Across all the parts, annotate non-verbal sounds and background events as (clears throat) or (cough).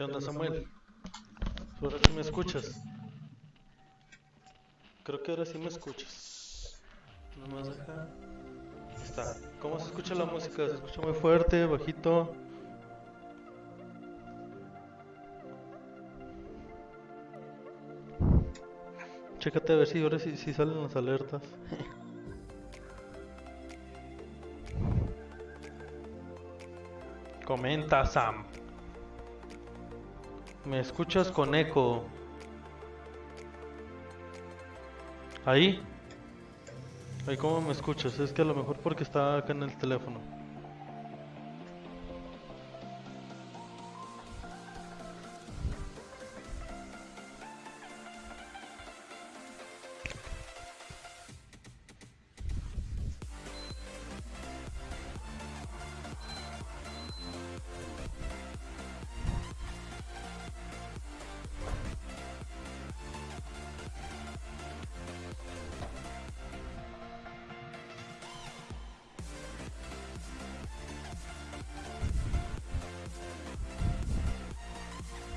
¿Qué onda, Samuel? ¿Ahora sí me escuchas? Creo que ahora sí me escuchas. Nomás acá. Ahí Está. ¿Cómo se escucha la música? ¿Se escucha muy fuerte, bajito? Chécate a ver si ahora sí, sí salen las alertas. (laughs) Comenta, Sam. ¿Me escuchas con eco? ¿Ahí? ¿Ahí cómo me escuchas? Es que a lo mejor porque está acá en el teléfono.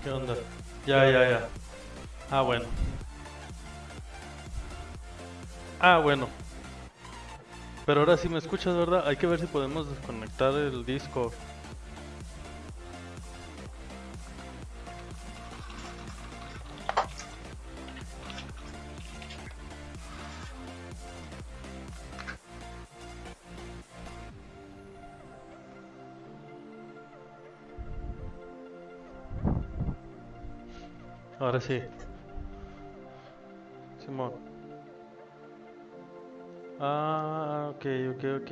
¿Qué onda? Ya, ya, ya. Ah, bueno. Ah, bueno. Pero ahora sí me escuchas, ¿verdad? Hay que ver si podemos desconectar el disco. Sí. Simón. Ah, ok, ok, ok.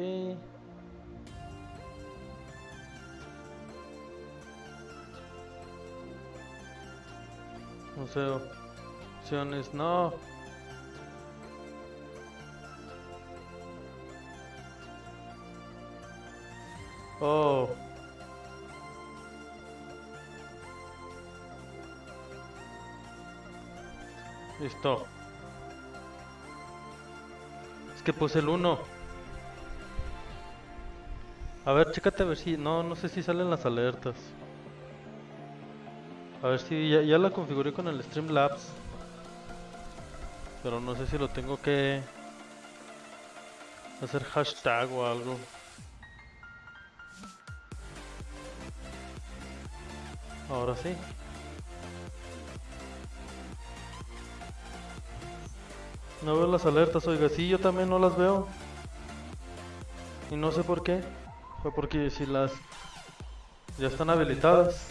Museo. Opciones, no. Es que puse el 1. A ver, chécate a ver si... No, no sé si salen las alertas. A ver si ya la configuré con el Streamlabs. Pero no sé si lo tengo que... Hacer hashtag o algo. Ahora sí. No veo las alertas, oiga, sí, yo también no las veo. Y no sé por qué. Fue porque si las ya están habilitadas.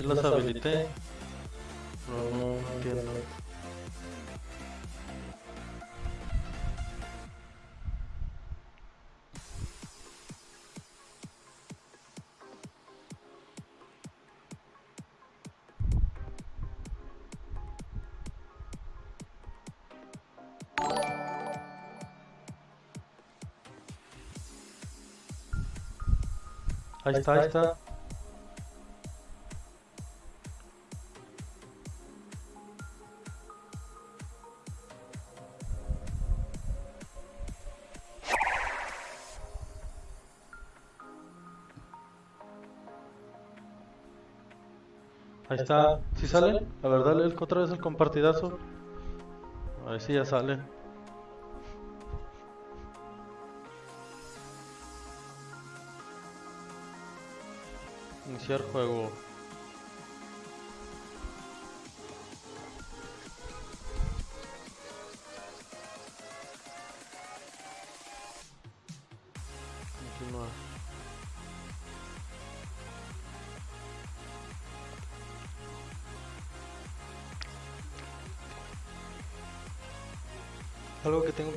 Habilité. No, no entiendo. Ahí está, ahí está. Sale? A ver, dale el- otra vez el compartidazo. A ver si ya salen. Iniciar juego.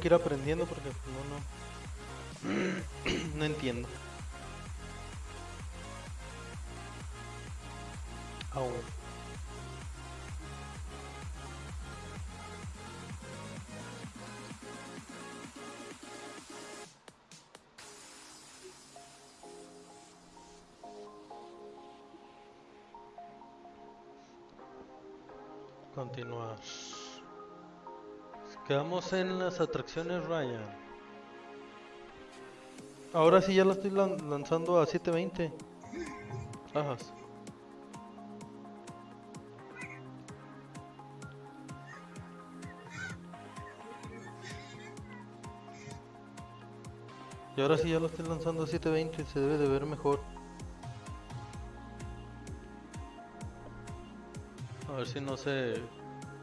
Que ir aprendiendo porque no, no, (clears throat) no entiendo. Aún. En las atracciones Ryan. Ahora sí ya la estoy lan- lanzando a 720. Ajas. Y ahora sí ya lo estoy lanzando a 720, se debe de ver mejor. A ver si no se...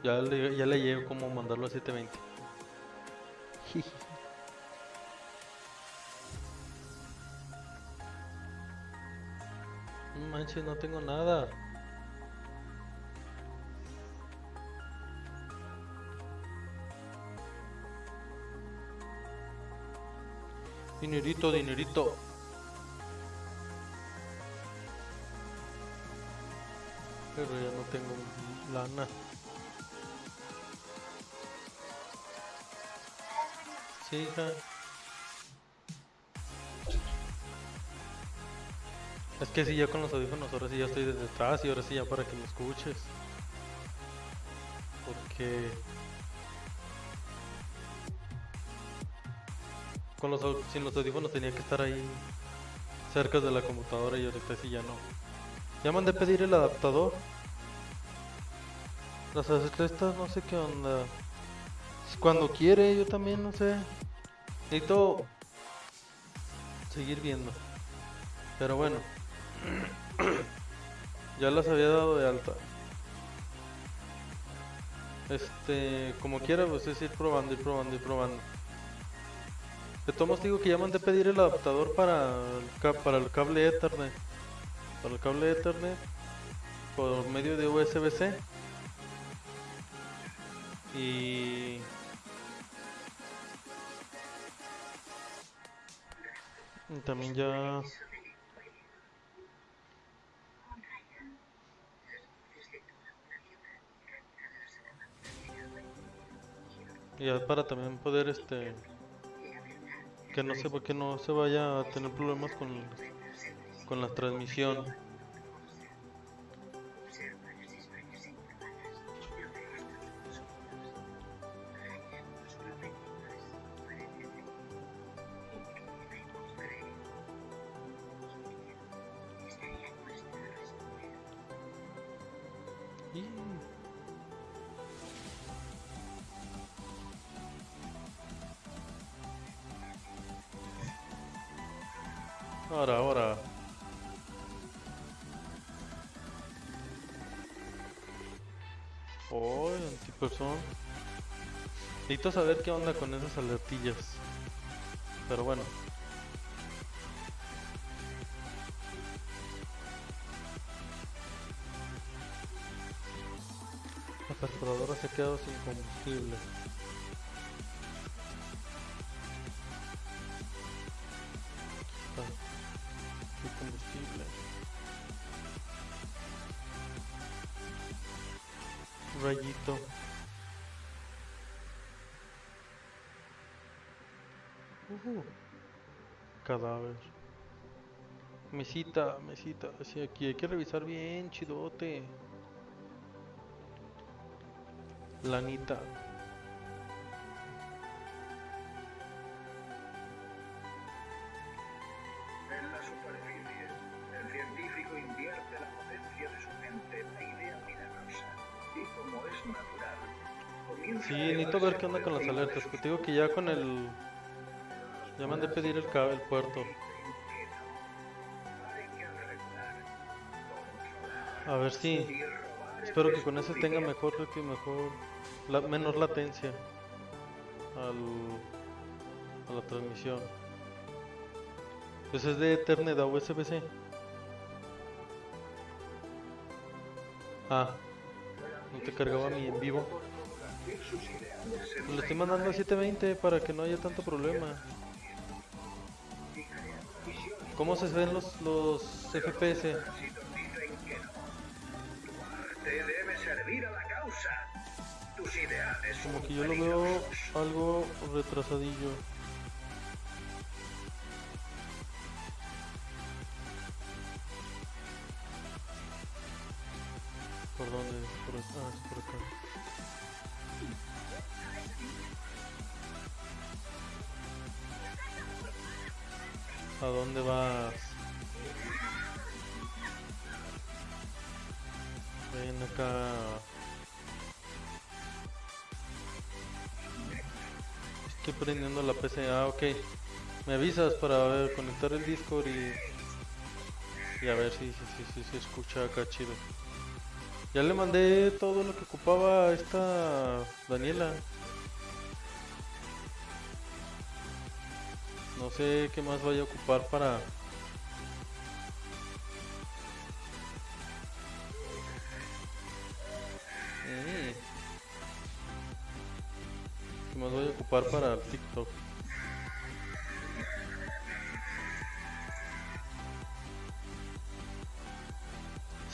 Ya le, ya le llego cómo mandarlo a 720. (laughs) No manches, no tengo nada. Dinerito, dinerito. Pero ya no tengo lana. Sí. Es que si ya con los audífonos, ahora sí ya estoy desde atrás y ahora sí ya para que me escuches. Porque con los sin los audífonos tenía que estar ahí cerca de la computadora y ahorita sí ya no. Ya mandé pedir el adaptador. Las estas no sé qué onda. Cuando quiere, yo también no sé. Necesito seguir viendo. Pero bueno. (clears throat) ya las había dado de alta. Este, como quiera, pues es ir probando, ir probando, ir probando. De todos digo que ya mandé pedir el adaptador para el, para el cable Ethernet. Para el cable Ethernet por medio de USB-C. Y también ya ya para también poder este que no sé por qué no se vaya a tener problemas con con la transmisión. Necesito saber qué onda con esas alertillas. Pero bueno. La perforadora se ha quedado sin combustible. Mesita, mesita. Sí, aquí hay que revisar bien, chidote. Lanita. En la superficie, el científico invierte la potencia de su mente en la idea milagrosa. Y como es natural, comienza Sí, necesito ver qué onda con las de alertas. Que te digo que ya con el. Ya mandé pedir el, el puerto. A ver si. robar Espero que con ese tenga mejor, que mejor. La, menor latencia. Al. A la transmisión. Pues es de Ethernet a USB-C. Ah. No te cargaba mi en vivo. Lo estoy mandando a 720 para que no haya tanto problema. ¿Cómo se ven los, los FPS? Como que yo lo veo algo retrasadillo. ¿Por dónde? Por, ah, es por acá. ¿A dónde vas? Prendiendo la PC. Ah, ok. Me avisas para conectar el Discord y... Y a ver si si, si, si escucha acá chido. Ya le mandé todo lo que ocupaba esta Daniela. No sé qué más vaya a ocupar para... más voy a ocupar para el TikTok?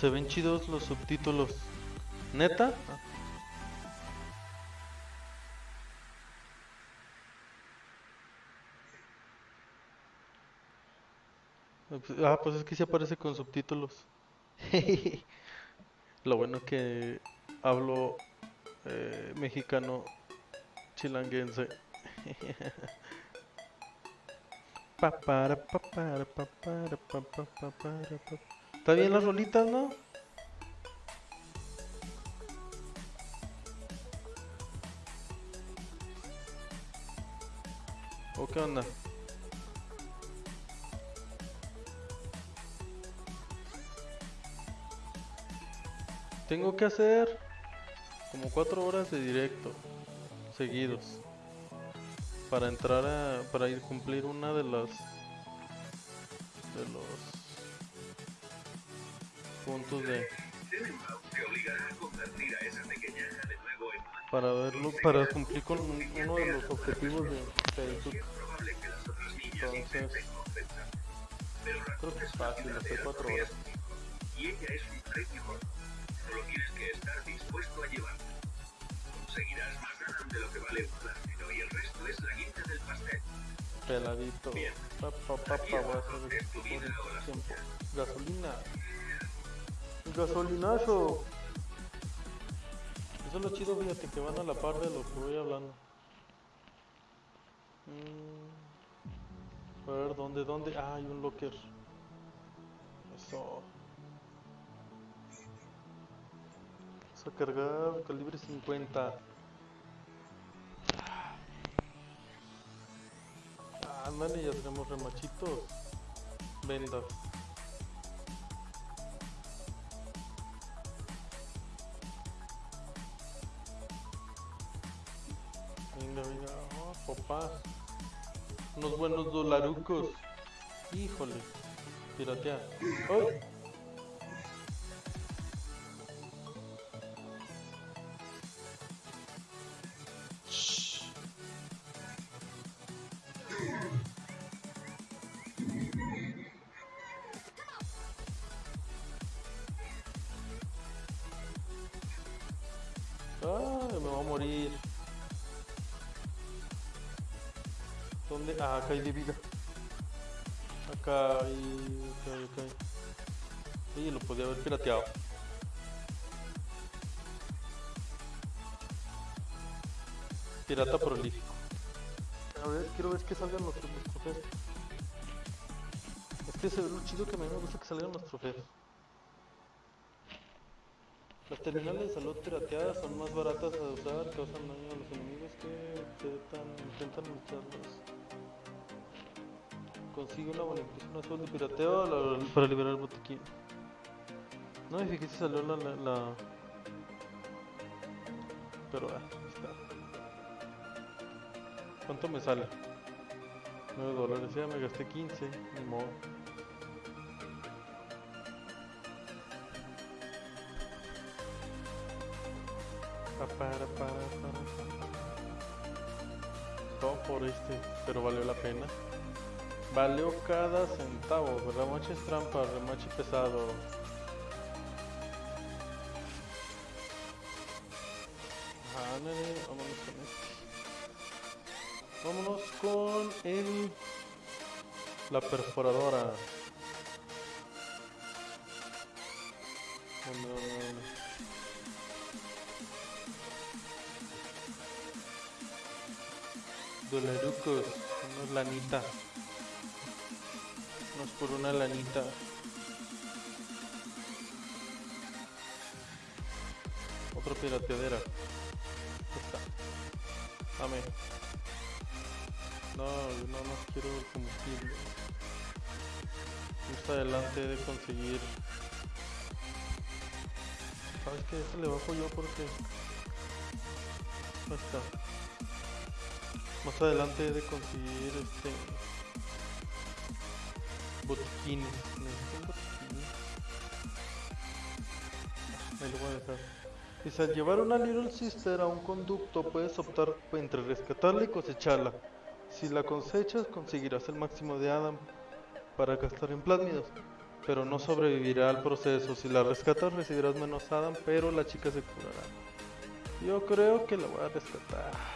Se ven chidos los subtítulos. ¿Neta? Ah, pues es que sí aparece con subtítulos. (laughs) Lo bueno que hablo eh, mexicano chilanguense. ¿Está bien las rolitas, no? ¿O qué onda? Tengo que hacer como cuatro horas de directo seguidos para entrar a para ir cumplir una de las de los puntos de para verlo para cumplir con un- uno de los objetivos de Facebook entonces creo que es fácil hacer cuatro horas y ella es un gordo. Solo tienes que estar dispuesto a llevarla. Conseguirás más de lo que vale un plátano y el resto es la guinda del pastel. peladito. Bien. pa, pa, pa, pa, voy a hacer ¿Es tu esto vida por o la tiempo. gasolina. Gasolinazo. Eso es lo chido fíjate que van a la par de lo que voy hablando. Mm, a ver dónde dónde ah hay un locker. Eso. Vamos a cargar calibre 50 Ándale, ya tenemos remachitos. Vendas. Venga, venga. Oh, papá. Unos buenos dolarucos. Híjole. Piratear. ¡Ay! Me voy a morir. ¿Dónde? Ah, acá hay de vida. Acá hay. Acá hay, acá lo podía haber pirateado. Pirata prolífico. A ver, quiero ver que salgan los, los trofeos. Es que se ve lo chido que a mí me gusta que salgan los trofeos. Terminales de salud pirateadas son más baratas de usar, causan daño a los enemigos que intentan, intentan lucharlos. Consigue una bonificación azul de pirateo para liberar el botiquín. No me fijé si salió la... la, la- Pero ah, está. ¿Cuánto me sale? 9 dólares, ya me gasté 15, ni modo. Para, para, para. Todo por este, pero valió la pena. Valió cada centavo. Remache es trampa, remache pesado. Vámonos con este. Vámonos con el. La perforadora. Dolarucos, una lanita. No es por una lanita. Otra pirateadera. Esta. Dame. No, no más quiero el combustible. Más adelante he de conseguir. ¿Sabes qué? Este le bajo yo porque. Ahí está. Más adelante he de conseguir este. Botiquines. Necesito un botiquín. Ahí lo voy a dejar. Dice, al llevar una Little Sister a un conducto puedes optar entre rescatarla y cosecharla. Si la cosechas conseguirás el máximo de Adam para gastar en plásmidos, pero no sobrevivirá al proceso. Si la rescatas recibirás menos Adam, pero la chica se curará. Yo creo que la voy a rescatar.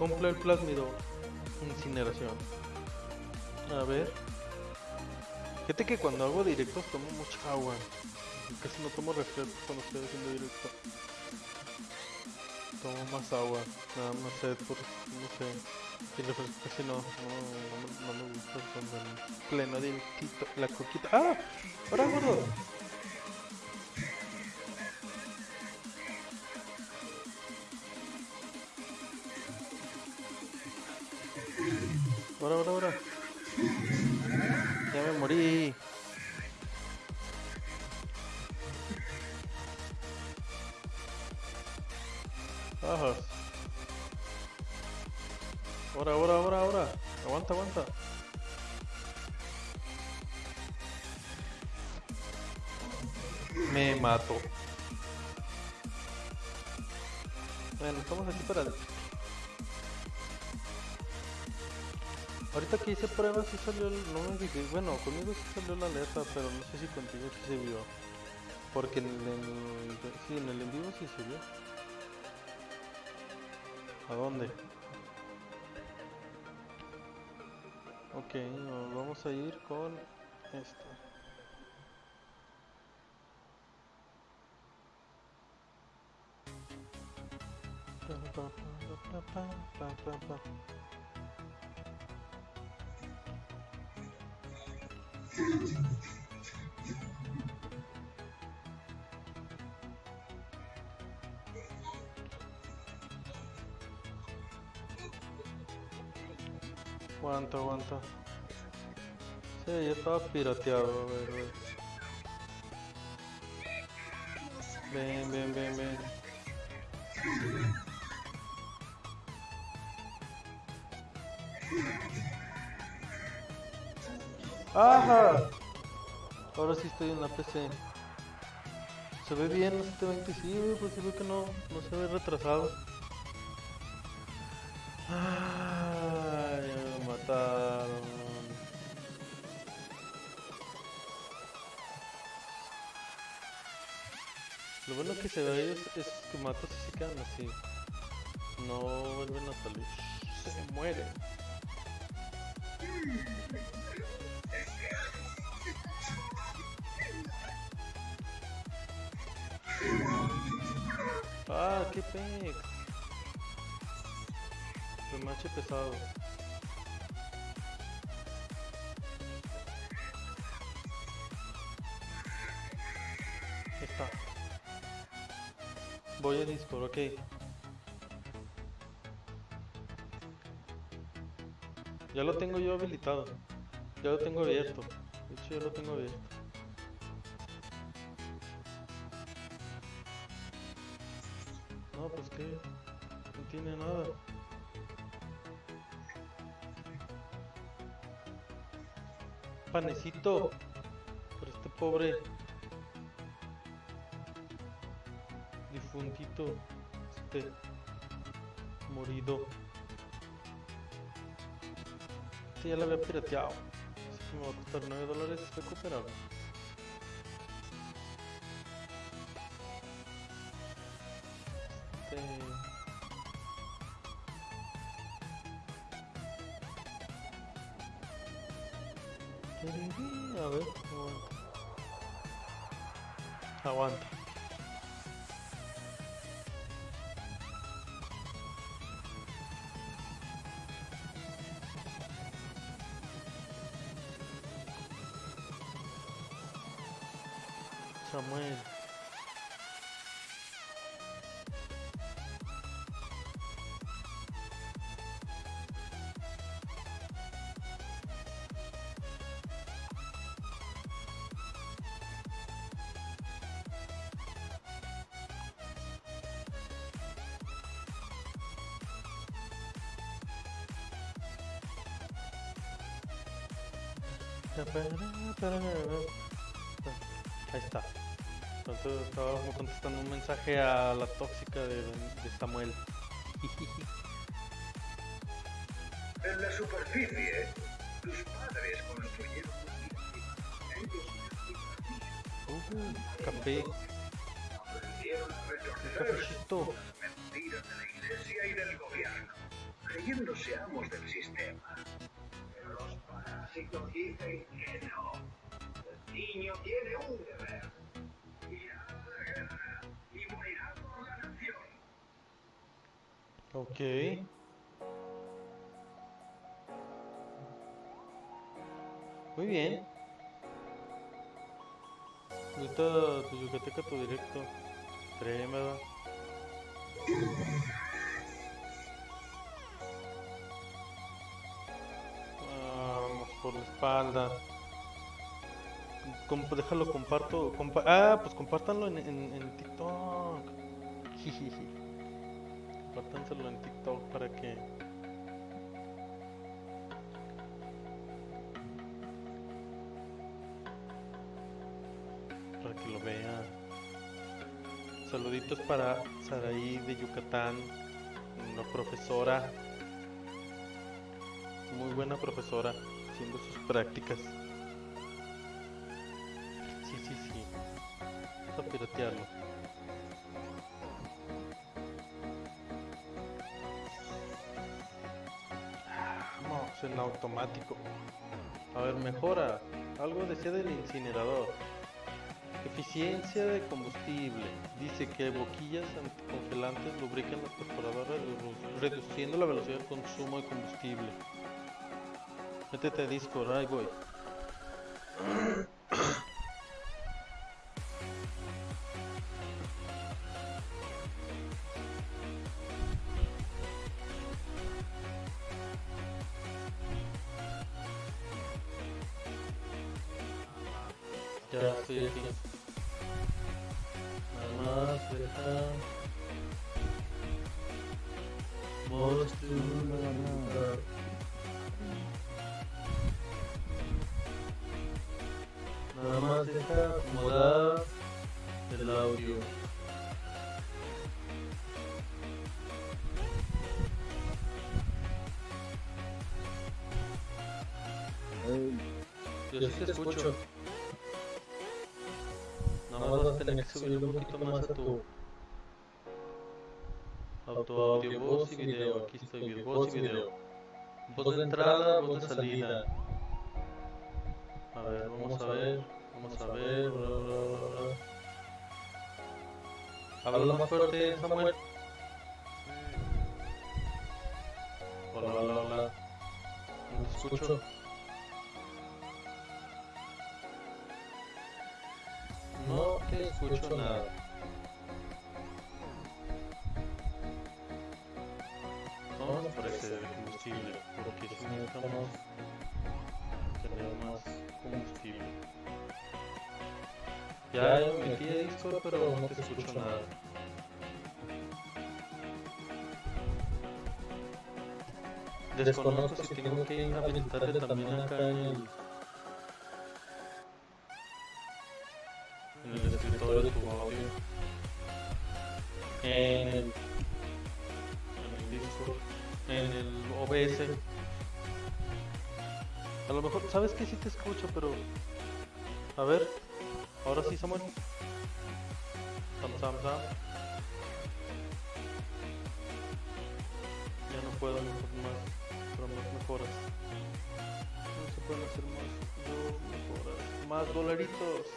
Compra el plásmido. Incineración. A ver. Fíjate que cuando hago directos tomo mucha agua. Casi no tomo refresco cuando estoy haciendo directo. Tomo más agua. Nada más sed por, no sé. Y refresco casi no. No, no me gusta cuando en pleno directito. La coquita. ¡Ah! ¡Ahora gordo! Ahora, ahora, ahora. Ya me morí. Ajá. Ahora, ahora, ahora, ahora. Aguanta, aguanta. Me mato. Bueno, estamos aquí para... Ahorita que hice pruebas sí salió. No me fijé. Bueno, conmigo sí salió la alerta, pero no sé si contigo sí se vio. Porque en el... Sí, en el en vivo sí se vio. ¿A dónde? Ok, vamos a ir con esta. Aguanta, aguanta. Sí, estaba pirateado, a ver, a ver. Ven, ven, ven, ven. ¡Ajá! Ahora sí estoy en la PC. ¿Se ve bien los 720? Sí, güey, pues sí ve que no, no se ve retrasado. Ay, me mataron. Lo bueno que se ve es, es que matas y se quedan así. No vuelven a salir. Se mueren. Ah, qué pex. Remache pesado. Está. Voy a Discord, ok. Ya lo tengo yo habilitado. Ya lo tengo abierto. De hecho, ya lo tengo abierto. Pues que no tiene nada. Panecito por este pobre difuntito. este morido. Sí, ya lo había pirateado. Así que me va a costar 9 dólares recuperarlo. Ahí está. Entonces estábamos contestando un mensaje a la tóxica de, de Samuel. En la superficie, tus padres construyeron una Uh, café, un cafecito. mentiras de la iglesia y del gobierno, creyéndose amos del sistema. Pero los parásitos dicen Ok. Muy bien. Ahorita tu yucateca tu directo. Tremendo. Vamos por la espalda. Com- déjalo, comparto. compa- ah, pues compártanlo en, en, en TikTok. (laughs) Compártanselo en TikTok para que. Para que lo vean. Saluditos para Saraí de Yucatán, una profesora. Muy buena profesora, haciendo sus prácticas. Sí, sí, sí. Vamos a piratearlo. Automático. A ver, mejora. Algo decía del incinerador. Eficiencia de combustible. Dice que boquillas anticongelantes lubrican las perforadoras redu- reduciendo la velocidad de consumo de combustible. Métete a Discord, voy. Yo sí te escucho. Nada más vas a tener que subir un poquito más a tu auto audio, voz y video. Aquí estoy voz y video. Voz de entrada, voz de salida. A ver, vamos a ver, vamos a ver. bla, bla, bla, bla. Habla más fuerte, Samuel. Hola, hola, hola. No te escucho. No te escucho nada. Vamos por ese de combustible, porque si necesitamos tener más combustible. Ya me metí a Discord, pero no te escucho nada. Desconozco si tengo que habilitarte también acá en el, Sí te escucho, pero... A ver, ahora sí, Samuel. Sam, Sam, Sam. Ya no puedo mejor más, pero más mejoras. No se pueden hacer más, mejoras. Más dolaritos.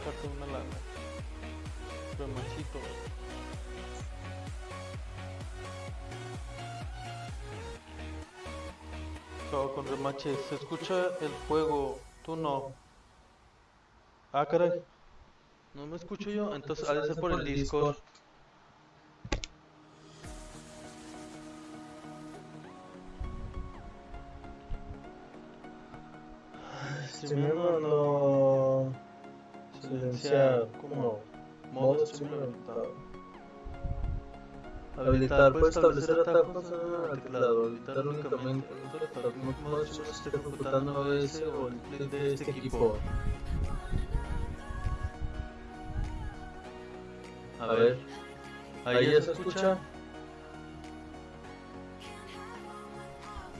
Sácate una lana. Remachito. Chao con remaches. Se escucha el fuego, tú no. Ah, caray. No me escucho yo, entonces ha de por el Discord. Streameando silenciar como modo habilitado. Habilitar, puedes establecer atajos al teclado, habilitar únicamente que el modo streamer esté ejecutando OBS o el clip de este equipo. A ver, ahí ya se escucha.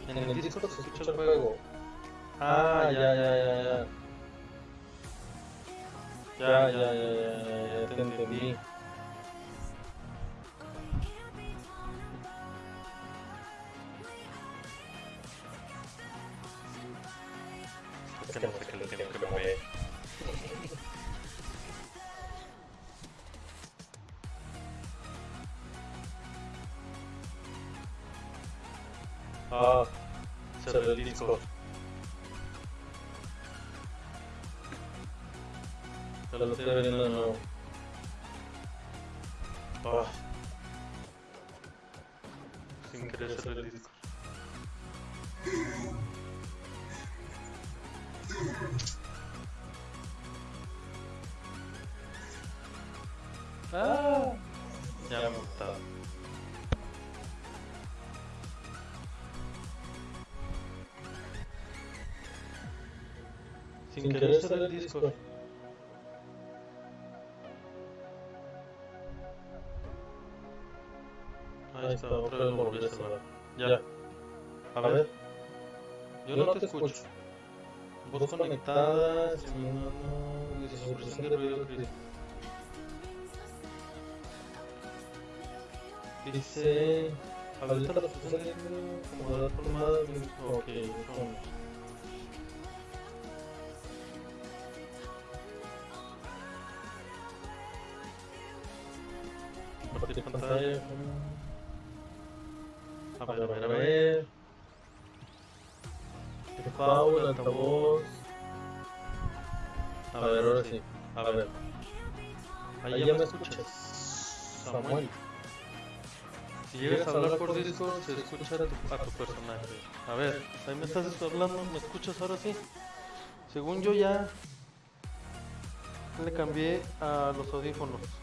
En el Discord se escucha el fuego. Ah, ya, ya, ya, ya. Ya, ya, ya, ya, ya, ya, te entendí. El Discord. Ahí está, otra vez lo volví a cerrar. Ya. Ya, A ver, yo no te escucho. Voz conectada, simulando, dice supresión de ruido crítico. Dice, habilita la supresión de ruido, acomodar formada, ok, con... A ver, a ver, a ver. Power, altavoz. A ver, ahora sí. A ver. Ahí ya me escuchas. Samuel. Si llegas a hablar por Discord, se escucha a tu, a tu personaje. A ver, ahí me estás hablando, ¿me escuchas ahora sí? Según yo ya le cambié a los audífonos.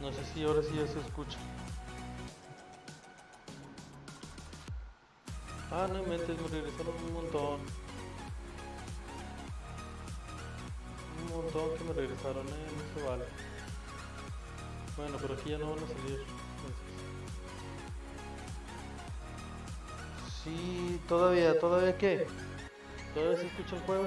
No sé si ahora sí ya se escucha. Ah, no mentes, me regresaron un montón. Un montón que me regresaron, eh, no se vale. Bueno, pero aquí ya no van a salir. Sí, todavía, todavía qué? ¿Todavía se escucha el juego?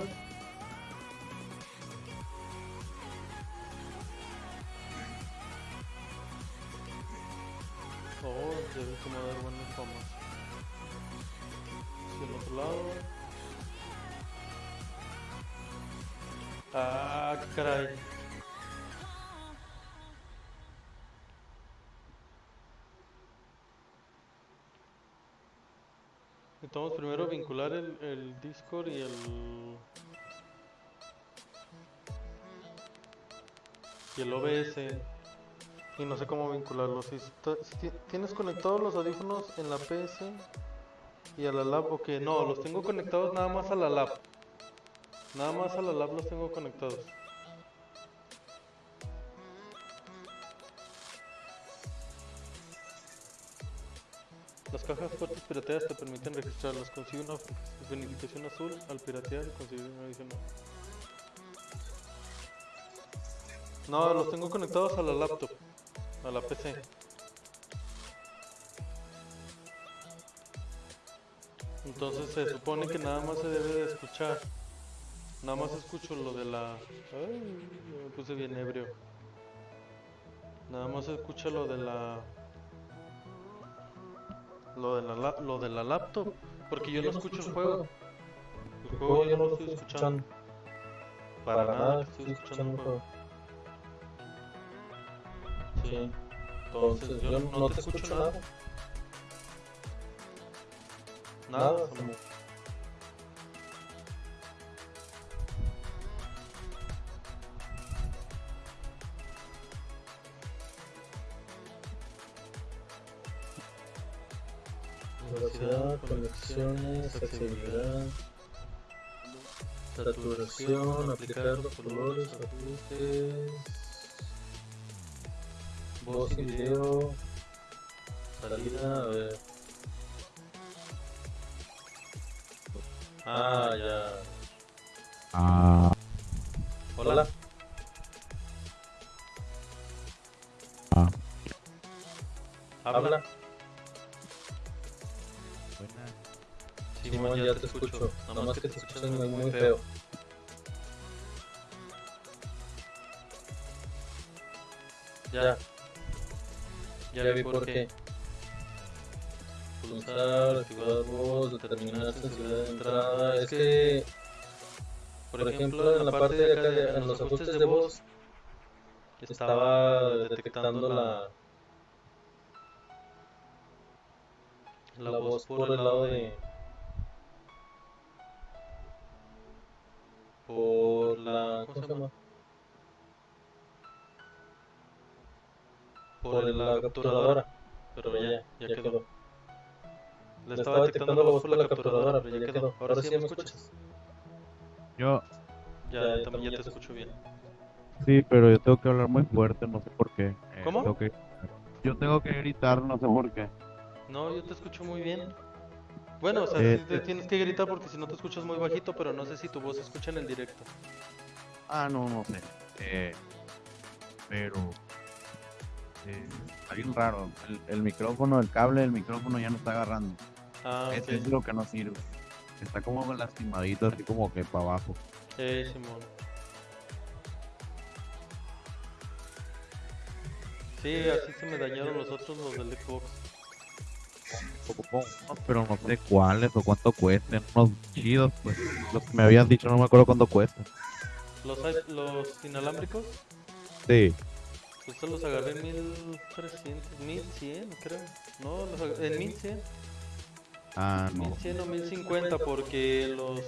Oh, debe como dar buenas tomas. Hacia el otro lado. Ah, caray. Necesitamos primero vincular el, el Discord y el... Y el OBS. Y no sé cómo vincularlos. Si, tienes conectados los audífonos en la PS y a la lab, ok, no, los tengo conectados nada más a la lab. Nada más a la lab los tengo conectados. Las cajas fuertes pirateadas te permiten registrarlas. Consigue una bonificación azul al piratear y conseguir una adicional. No, los tengo conectados a la laptop, a la PC. Entonces se supone que nada más se debe de escuchar. Nada más escucho lo de la... Ay, me puse bien ebrio. Nada más escucha lo de la... Lo de la, lo de la laptop. Porque yo no escucho el juego. El juego yo no lo estoy escuchando. Para nada estoy escuchando el juego. Sí. Entonces yo no te escucho nada. Nada. Velocidad, conexiones, accesibilidad, saturación, aplicar los colores, ajustes, voz y video, salida, a ver. Ah, ya. Ah, Hola. ah, Habla. Simón, ya te escucho. Nada más que te escuchas muy, muy feo. Ya, Ya, ya, vi por qué. Pulsar, activar voz, determinar sensibilidad de entrada. Es que, por ejemplo, en la parte de acá, de- en los ajustes de voz, estaba detectando la, la voz por el lado de... Por la... ¿Cómo se llama? Por la capturadora. Pero ya, ya quedó. Le Le estaba detectando la voz por la capturadora, pero ya quedó. Ahora sí ya me escuchas. Yo, Ya, también ya te te escucho bien. sí, pero yo tengo que hablar muy fuerte, no sé por qué. Eh, ¿Cómo? tengo que- yo tengo que gritar, no sé por qué. No, yo te escucho muy bien. Bueno, o sea, Eh, sí te tienes que gritar porque si no te escuchas muy bajito, pero no sé si tu voz se escucha en el directo. Ah, no, no sé. Eh, pero eh, está bien raro. El, el micrófono, el cable del micrófono ya no está agarrando. Ah, Eso ok. es lo que no sirve. Está como lastimadito, así como que para abajo. Eh, Simón. Sí, así se me dañaron los otros, los del Xbox. Poco, pero no sé cuáles o cuánto cuesten. Unos chidos, pues. Los que me habías dicho, no me acuerdo cuánto cuestan. Los, inalámbricos, Sí. pues estos los agarré en 1300, 1100, creo. No, los agarré en 1100. Ah, no. 1100 o 1050 porque los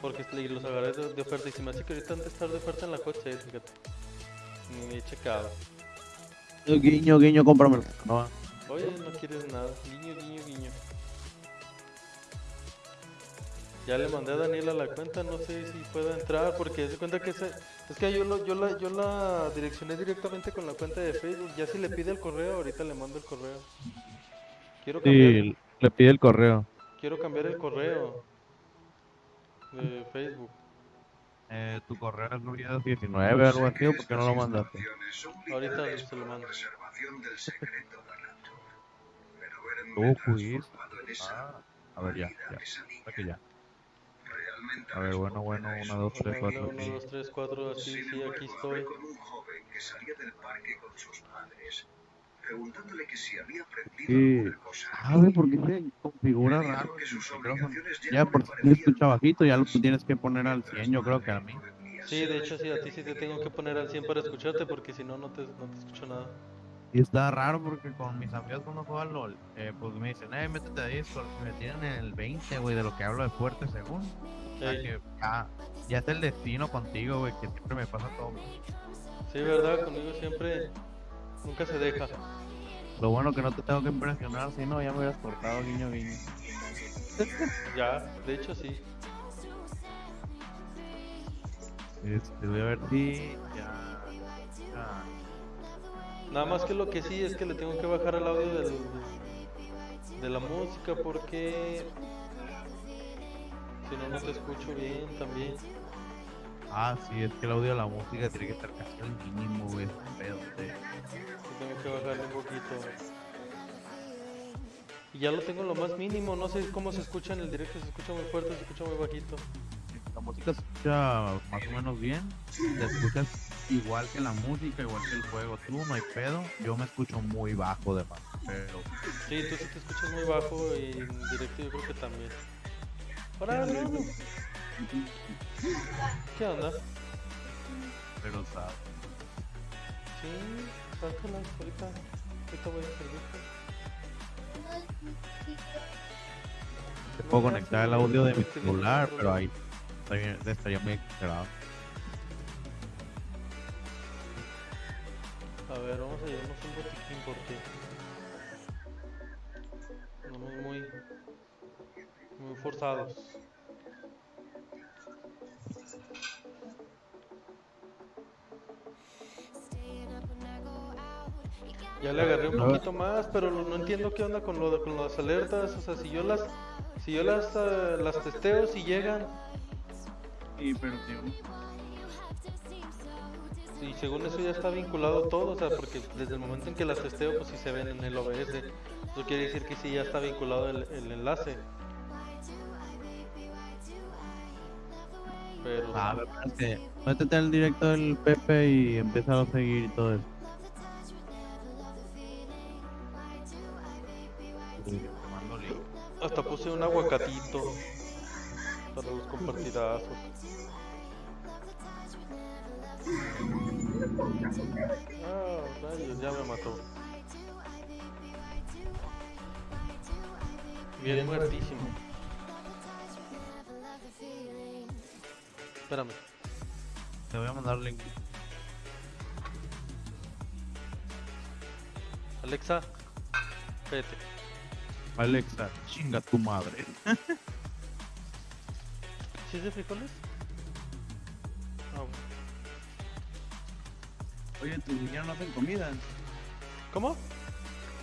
porque le- los agarré de, de oferta y se me hace que ahorita han de estar de oferta en la coche, fíjate. Ni he checado. Guiño, guiño, cómpramelo. No, Oye, no quieres nada. Guiño, guiño, guiño. Ya le mandé a Daniela la cuenta, no sé si pueda entrar porque se cuenta que ese, es que yo, lo, yo, la, yo la direccioné directamente con la cuenta de Facebook. Ya si le pide el correo, ahorita le mando el correo. Quiero cambiar, sí, le pide el correo. quiero cambiar el correo de Facebook. Eh, tu correo es Luis 19 algo así, ¿o por qué no lo mandaste? Ahorita se lo mando. En esa Ah, a ver, ya, ya. que ya. Realmente A ver, bueno, bueno, responderá una, dos, eso. tres, Uno, cuatro, uno, sí. dos, tres, cuatro, así, Sin sí, aquí estoy. con un joven que salía del parque con sus padres, preguntándole que si había aprendido Sí. alguna cosa. ¿Sabe por qué se configura raro que sus obligaciones ya por si parecían escucha bajito, ya lo tienes que poner al 100, yo creo que a mí. Sí, de hecho sí, a ti sí te tengo que poner al 100 para escucharte porque si no, no te, no te escucho nada. Y está raro porque con mis amigos cuando juegan LOL, eh, pues me dicen, eh, métete a Discord, me tienen en el 20, güey, de lo que hablo de fuerte según. O sea que ya, ya es el destino contigo, güey, que siempre me pasa todo. Sí, verdad, conmigo siempre nunca se deja. Lo bueno que no te tengo que impresionar, si no, ya me hubieras cortado guiño guiño. (laughs) Ya, de hecho sí. Este, voy a ver si ya. ya. Nada más que lo que sí es que le tengo que bajar el audio del, de la música porque si no no te escucho bien también. Ah, sí, es que el audio de la música tiene que estar casi al mínimo, güey. pedo, Tengo que bajarle un poquito. Y ya lo tengo lo más mínimo, no sé cómo se escucha en el directo, se escucha muy fuerte, se escucha muy bajito. La música se escucha más o menos bien. Te escuchas igual que la música, igual que el juego. Tú no hay pedo. Yo me escucho muy bajo de más. Pero Sí, tú sí te escuchas muy bajo y en directo yo creo que también. Ahora, no, no. ¿Qué onda? pero sabes. Sí, sácalas ahorita. Ahorita voy a servirte. Te puedo conectar el audio de mi celular, pero ahí estaría, estaría muy exagerado. A ver, vamos a llevarnos un botiquín porque andamos muy, muy forzados. Ya le agarré un poquito más, pero no entiendo qué onda con lo de, con las alertas. O sea, si yo las, si yo las, ah, las testeo, si llegan, Sí, pero y según eso ya está vinculado todo, o sea, porque desde el momento en que las testeo, pues sí se ven en el OBS. Eso quiere decir que sí ya está vinculado el, el enlace. Pero A ver, espérate. Métete al directo del Pepe y empieza a seguir y todo eso. Compartidazos. Ah, rayos, ya me mató. Bien muertísimo. Espérame. Te voy a mandar link. Alexa, vete. Alexa, chinga tu madre. (laughs) ¿Sí es de frijoles? Ah. Oye, tus niñas no hacen comida. ¿Cómo?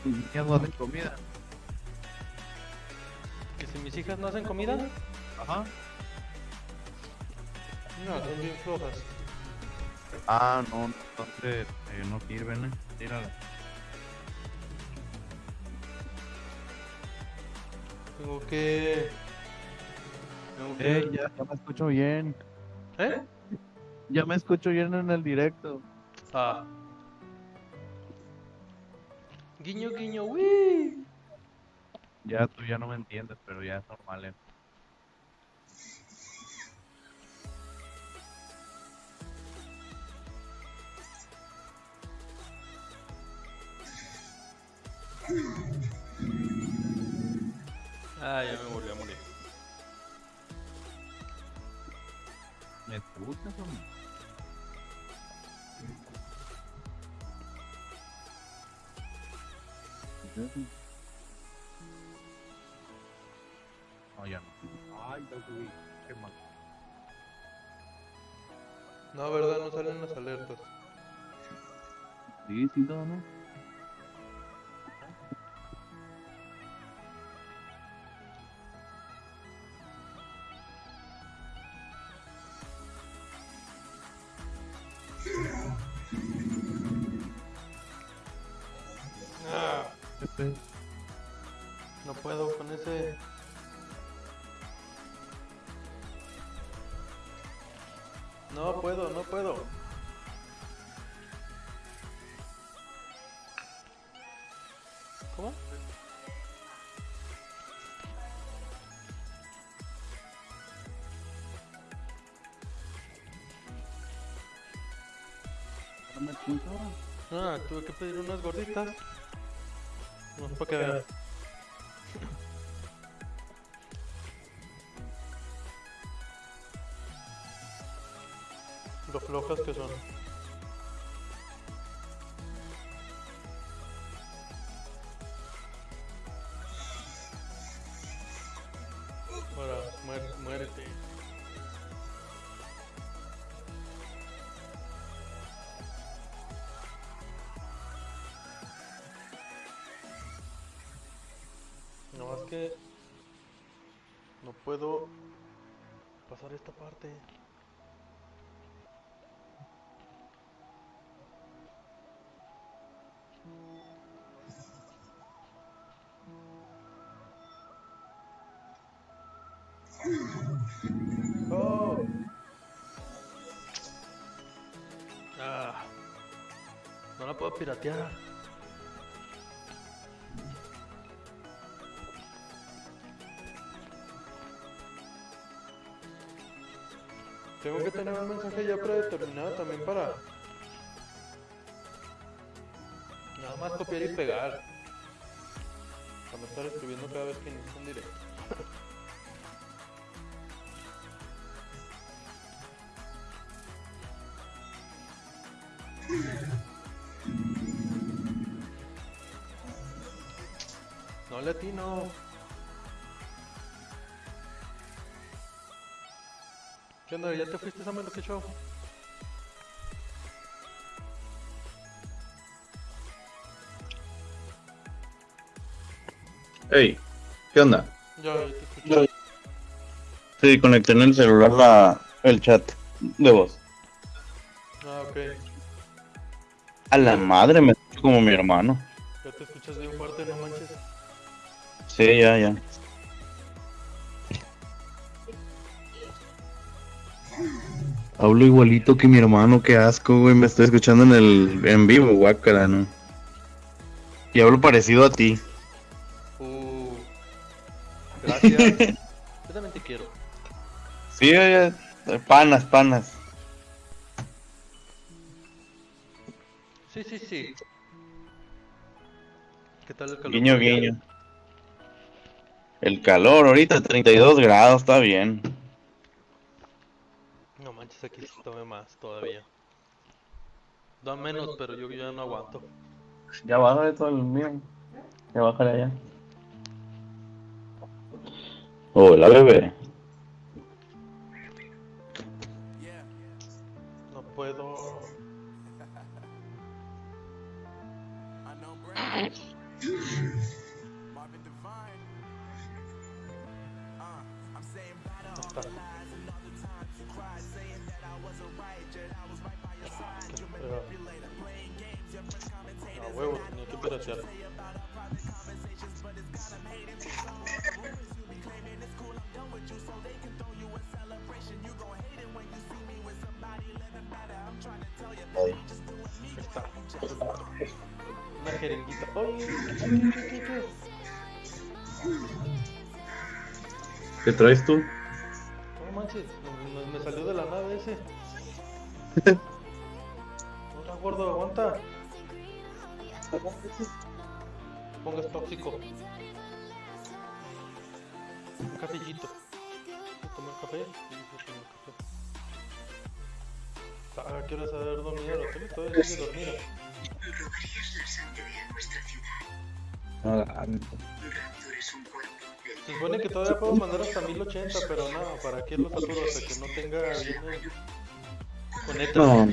Tus niñas no hacen comida. ¿Que si mis hijas no hacen comida? Ajá. No, son bien flojas. Ah, no, entonces eh, no sirven, eh. Tírala. Tengo que... Eh, ya, ya me escucho bien. ¿Eh? Ya me escucho bien en el directo. Ah. Guiño, guiño, uy. Ya tú ya no me entiendes, pero ya es normal. eh. Ah, ya me volví a morir. ¿Me escuchas o no? No, ya no. Ay, ya subí. Qué mal. No, verdad, no salen las alertas. Sí, sí, no, no. Ah, tuve que pedir unas gorditas. No para que veas. Lo flojas que son. Oh. Ah. No la puedo piratear. Tengo que tener un mensaje ya predeterminado también para... Nada más copiar y pegar. Para estar escribiendo cada vez que inicia un directo. No. ¿Qué onda? ¿Ya te fuiste, Samuel? ¿Qué show? Hey, ¿qué onda? Ya, ya te escuché. Sí, conecté en el celular la, el chat de voz. Ah, ok. A la madre me escucho como mi hermano. Ya te escuchas bien fuerte, no. Sí, ya, ya. Hablo igualito que mi hermano, qué asco, güey. Me estoy escuchando en el en vivo, guácala, ¿no? Y hablo parecido a ti. Uh. Gracias. (laughs) Yo también te quiero. Sí, ya, panas, panas. Sí, sí, sí. ¿Qué tal el calor? Guiño, guiño. El calor ahorita, 32 grados, está bien. No manches, aquí sí tome más todavía. Da menos, pero yo ya no aguanto. Ya bájale todo el mío. Ya bájale allá. Hola, bebé. ¿Qué traes tú? No manches, me, me- salió de la nada ese. (laughs) Hola gordo, aguanta. Pongas tóxico. Un cafecito. Tomar café. Sí, tomo café. Ah, quiero saber dormir la tele, todavía sigue dormida. ¿Robarías la sangre a nuestra ciudad? Cuerpo. Se supone que todavía puedo mandar hasta 1080, pero no, ¿para qué lo saturo hasta que no tenga bien el... Con ETA? No,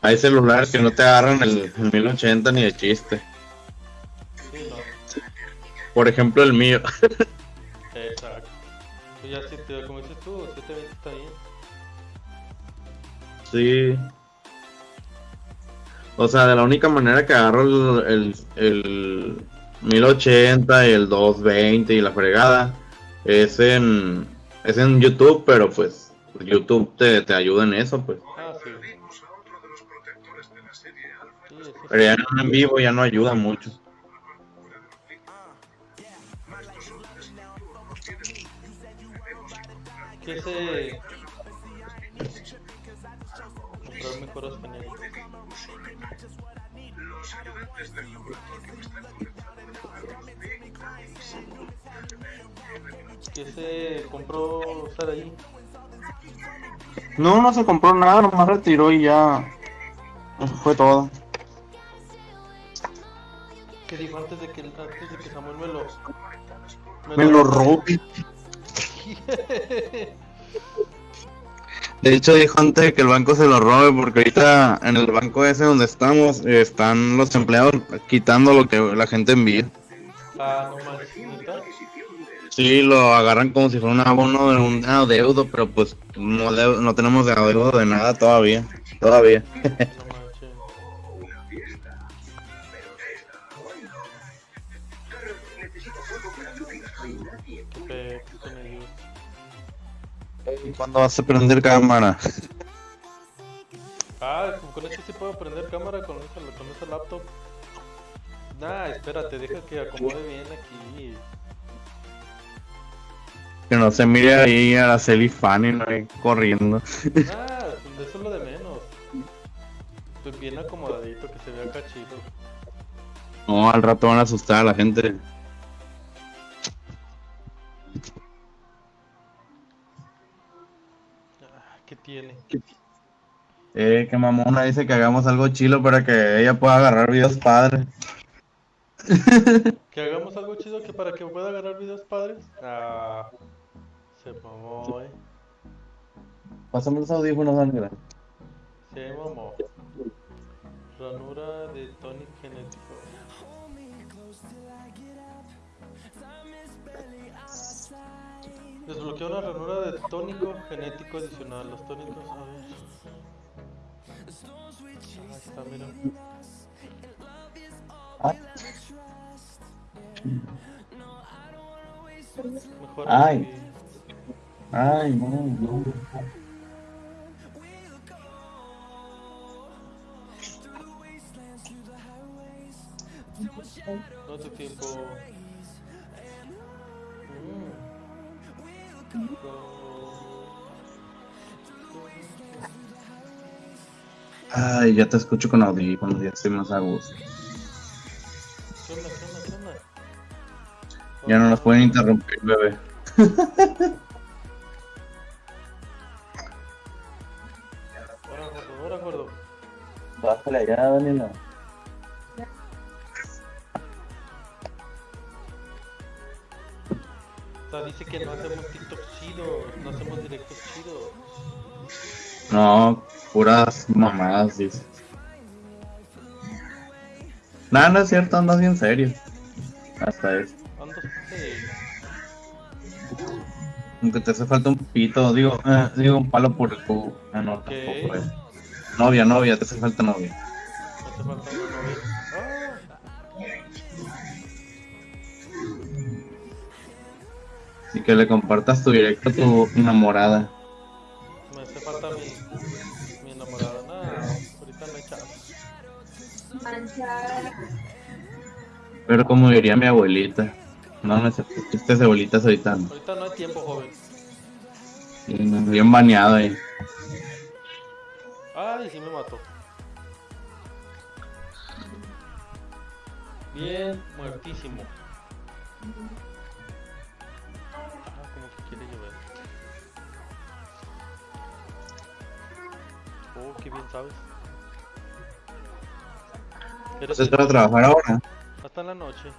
hay celulares que no te agarran el, el 1080 ni de chiste. Sí, no. Por ejemplo, el mío. Exacto. Pues ya si te, como dices tú, 720 está bien. Sí. O sea, de la única manera que agarro el, el, el 1080 y el 220 y la fregada es en, es en YouTube, pero pues YouTube te, te ayuda en eso, pues. Ah, sí. Pero ya en vivo ya no ayuda mucho. Que ese... Comprar mejoras. Los ayudantes del laboratorio están Que ese compró estar ahí. No, no se compró nada, nomás retiró y ya. Eso fue todo. Que dijo antes de que, antes de que Samuel me lo... Me lo robe. (laughs) De hecho, dijo antes que el banco se lo robe, porque ahorita en el banco ese donde estamos están los empleados quitando lo que la gente envía. Sí, lo agarran como si fuera un abono de un adeudo, pero pues no, no tenemos de adeudo de nada todavía. Todavía. (laughs) ¿Cuándo vas a prender cámara? Ah, con este sí puedo prender cámara con esa, con esa laptop. Nah, espérate, deja que acomode bien aquí. Que no se mire ahí a la Celi Fanny no ahí corriendo. Ah, eso es lo de menos. Pues bien acomodadito, que se vea acá chido. No, al rato van a asustar a la gente. Tiene? Eh, que mamona dice que hagamos algo chilo para que ella pueda agarrar videos padres. Que hagamos algo chido que para que pueda agarrar videos padres. Ah, se mamó, eh. Pásame los audífonos, Ángela. Se mamó. Ranura de Tony genético. Desbloquea una ranura de tónico genético adicional. Los tónicos, a ver. Ahí está, mira. Mejor Ay. Ay, no, no. No te tiempo. Ay, ya te escucho con audífonos, ya estoy más a gusto. ¿Qué onda, qué onda, qué onda? Ya no nos pueden interrumpir, bebé. Ahora, gordo. Bájale allá, Daniela. O sea, dice que no hacemos No hacemos directos chidos. No, puras mamadas. Nada, no es cierto, andas bien serio. Hasta eso. Aunque te hace falta un pito, digo, eh, digo un palo por el cubo. Ah, no, tampoco es. Novia, novia, te hace falta novia. No te falta Y que le compartas tu directo a tu enamorada. me hace falta mi, mi enamorada. Nah, ahorita no hay chance. Pero como diría mi abuelita. No, sé, chistes abuelitas ahorita no. Ahorita no hay tiempo, joven. Bien bien baneado ahí. Ay, sí me mató. Bien, muertísimo. Oh, qué bien sabes. Pero ¿Vas a entrar a trabajar ahora? hasta en la noche.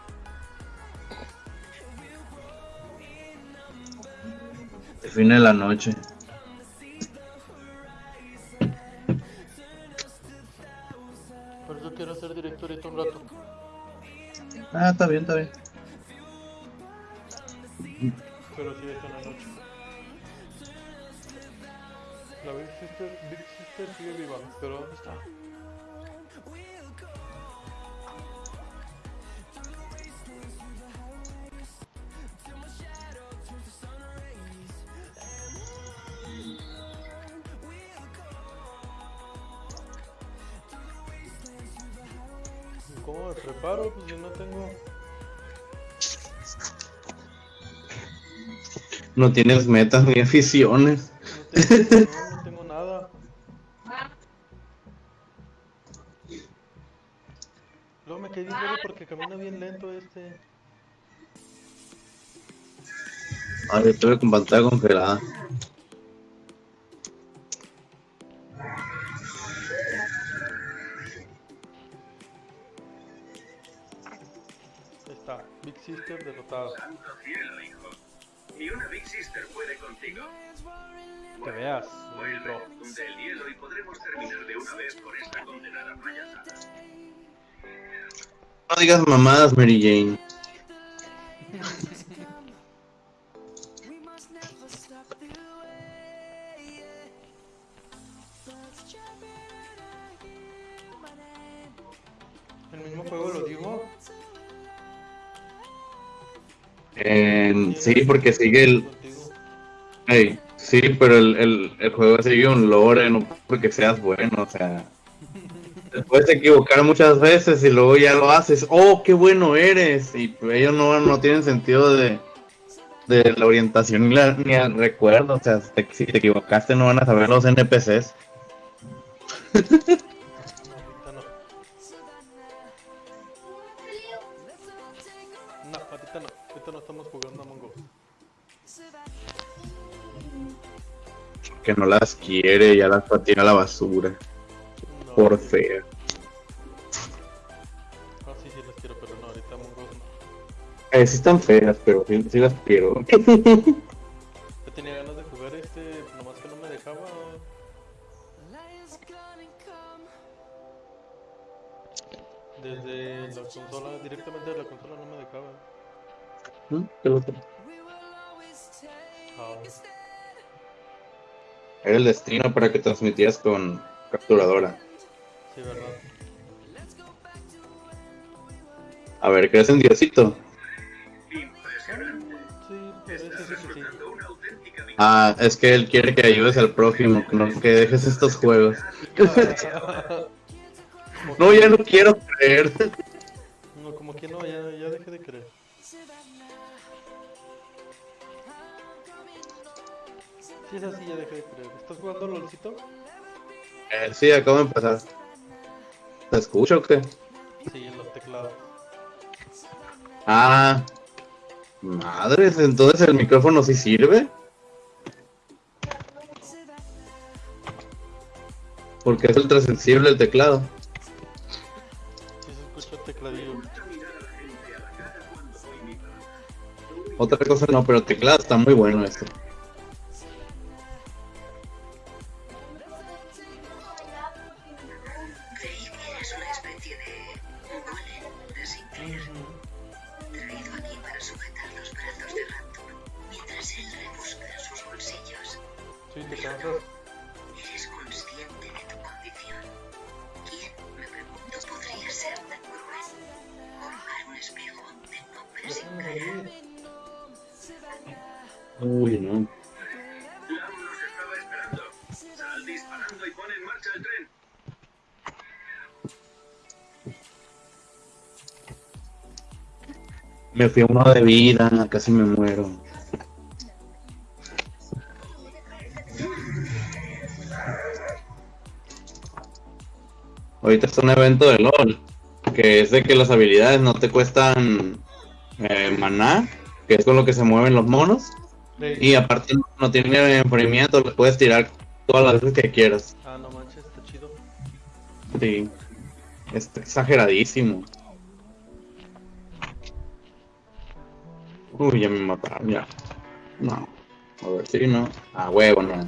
El fin de la noche. Por eso quiero hacer directo ahorita un rato. Ah, está bien, está bien. Pero sí es en la noche. La Big Sister, Big Viva, pero ¿dónde está? ¿Y ¿Cómo me preparo? Pues yo no tengo... No tienes metas ni aficiones. No tengo, Estuve con pantalla congelada. Está, Big Sister derrotada. Santo cielo, hijo. Ni una Big Sister puede contigo. Que veas, Vuelve, bro. funde el hielo y podremos terminar de una vez con esta condenada payasada. No digas mamadas, Mary Jane. Sí, porque sigue el... Sí, pero el, el, el juego sigue un lore, no porque seas bueno, o sea... Te puedes equivocar muchas veces y luego ya lo haces. ¡Oh, qué bueno eres! Y ellos no, no tienen sentido de, de la orientación ni, la, ni el recuerdo. O sea, si te equivocaste no van a saber los NPCs. (laughs) Que no las quiere, ya las patina a la basura. No. Por fea. Ah, sí, sí las quiero, pero no, ahorita Mongo no. Eh, sí están feas, pero sí, sí las quiero. (laughs) el destino para que transmitieras con capturadora. sí, verdad. A ver, ¿crees en Diosito? Impresionante. Sí, parece Estás sí, sí, sí. resultando una auténtica víctima. Ah, es que él quiere que ayudes al prójimo, que no que dejes estos juegos. (laughs) No, ya no quiero creer. No, como que no, ya, ya dejé de creer. Sí, es así, ya dejé de creer. ¿Estás jugando LOLcito? Eh, sí, acabo de empezar. ¿Te escucho o qué? Sí, en los teclados. Ah, madres, entonces el micrófono sí sirve. Porque es ultrasensible el teclado. Sí se escucha el tecladillo. Otra cosa no, pero el teclado está muy bueno este. El tren. Me fui uno de vida, casi me muero. Ahorita está un evento de LOL, que es de que las habilidades no te cuestan eh, maná, que es con lo que se mueven los monos, y aparte no, no tiene enfriamiento, lo puedes tirar todas las veces que quieras. Ah, no manches, está chido. Sí, está exageradísimo. Uy, ya me mataron, ya. No. A ver, sí, no. A huevo, no.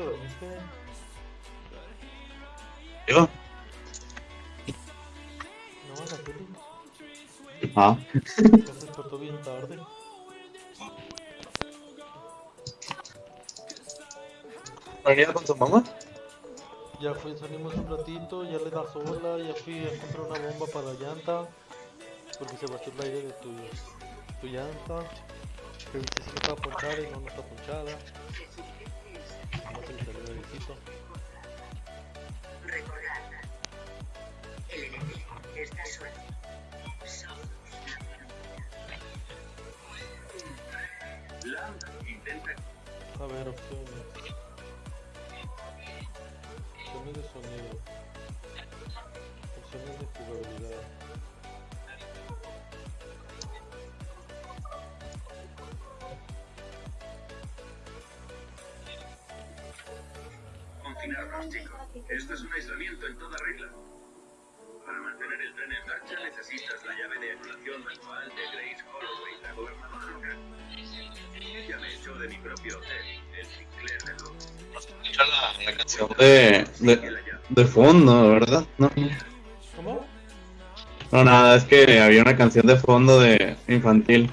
¿A te dormiste? ¿Yo? No, a la tele. Ah. Ya se despertó bien tarde. ¿Venía con tu mamá? Ya fui, salimos un ratito, ya le da sola, ya fui a comprar una bomba para la llanta. Porque se batió el aire de tu, tu llanta. Revisé si no estaba ponchada y no, no está ponchada. Airecito. Recordad, el enemigo está suelto. Solo Lam intenta A ver. Opciones confinarnos, chicos. Esto es un aislamiento en toda regla. Para mantener el tren en marcha necesitas la llave de anulación manual de Grace Holloway, la gobernadora local. Ya me echó de mi propio hotel, el Sinclair de Luz. Escucha la, la canción de, de, de fondo, ¿verdad? No. No, nada, es que había una canción de fondo de infantil.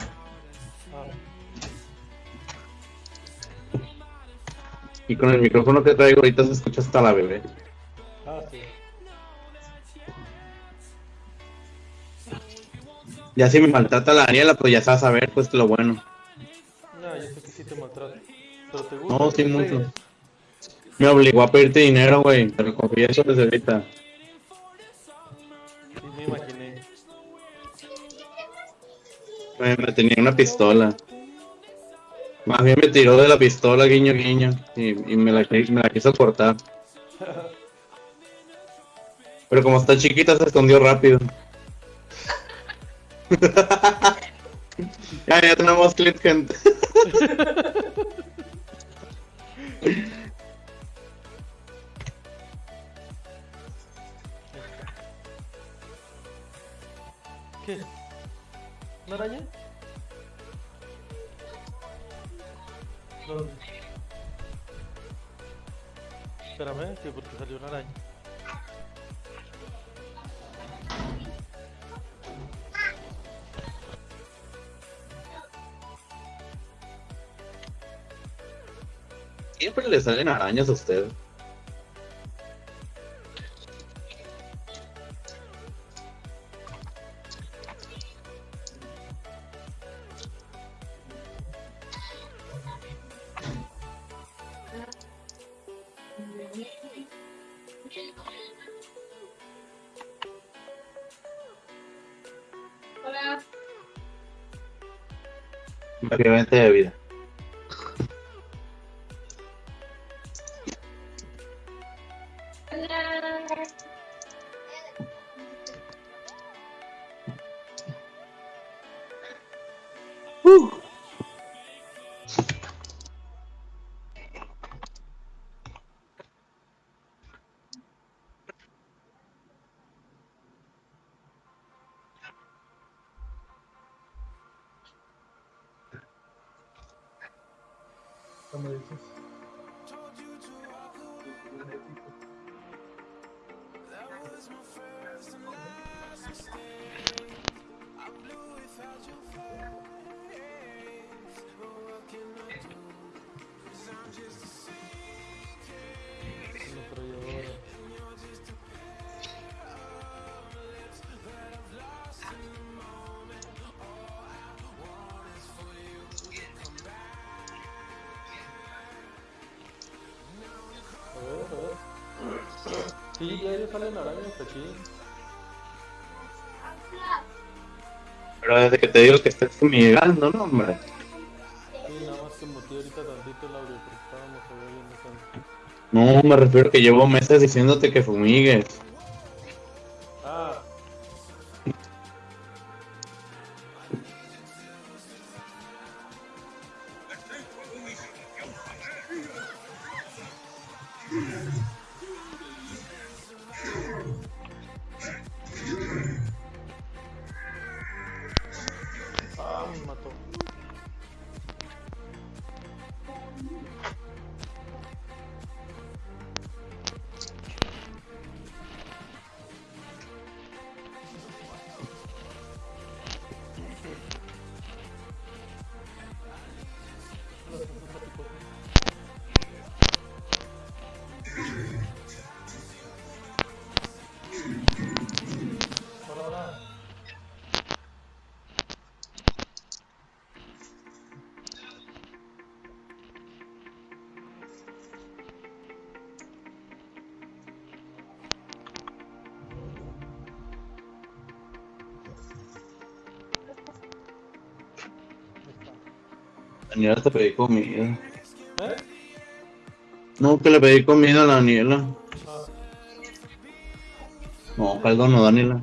Y con el micrófono que traigo ahorita se escucha hasta la bebé. ah, sí. Ya si me maltrata la Daniela, pues ya sabes a ver, pues lo bueno. No, yo sé que sí te maltrato. Pero te gusta. No, sí, mucho. Me obligó a pedirte dinero, güey. Te lo confieso desde ahorita. Sí, me imaginé. Me tenía una pistola. Más bien me tiró de la pistola, guiño, guiño. Y, me, la, me la quiso cortar. Pero como está chiquita, se escondió rápido. (laughs) ya, ya tenemos clip, gente. ¿Qué? ¿Una araña? ¿Dónde? Espérame, que porque salió una araña. Siempre le salen arañas a usted. Básicamente de vida. Aquí. Pero desde que te digo que estás fumigando, no, hombre. Sí, nada más que muteé ahorita tantito el audio porque estábamos. No, me refiero que llevo meses diciéndote que fumigues. Daniela te pedí comida. ¿Eh? No, que le pedí comida a la Daniela. Ah, No, caldo no, Daniela.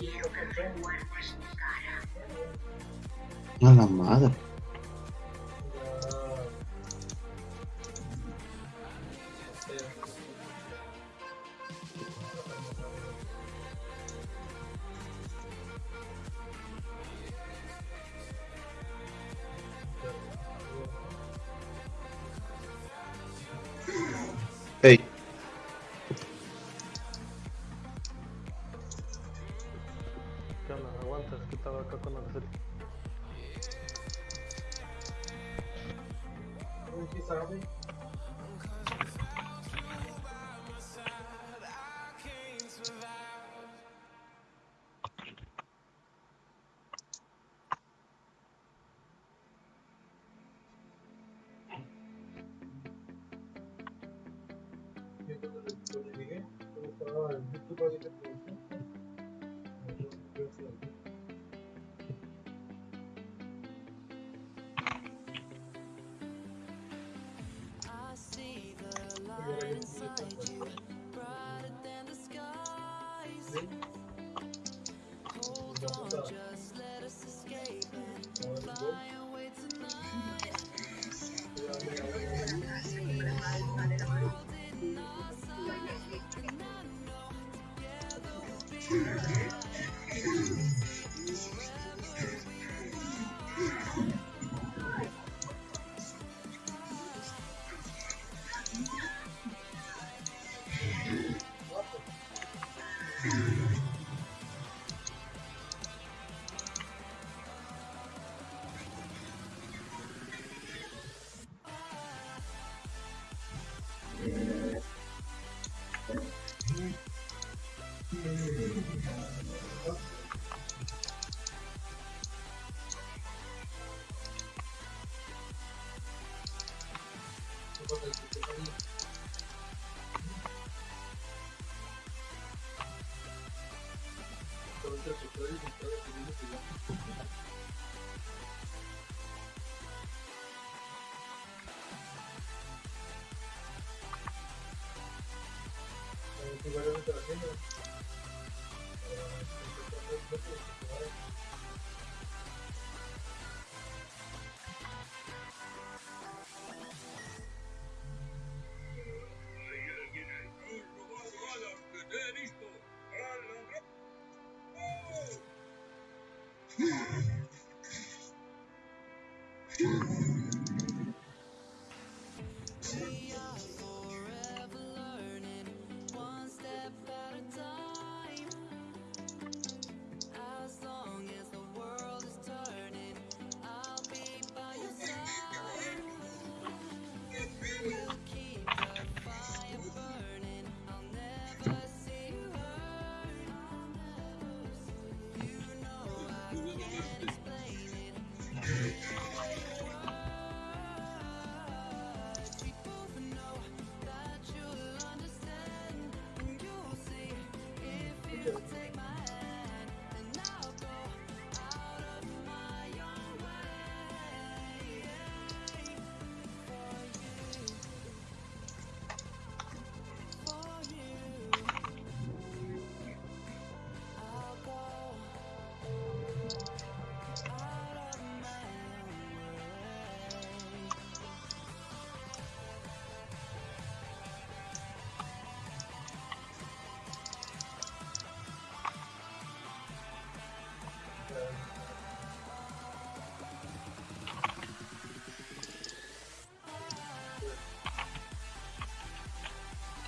Quiero que remuerdas mi cara. A la madre.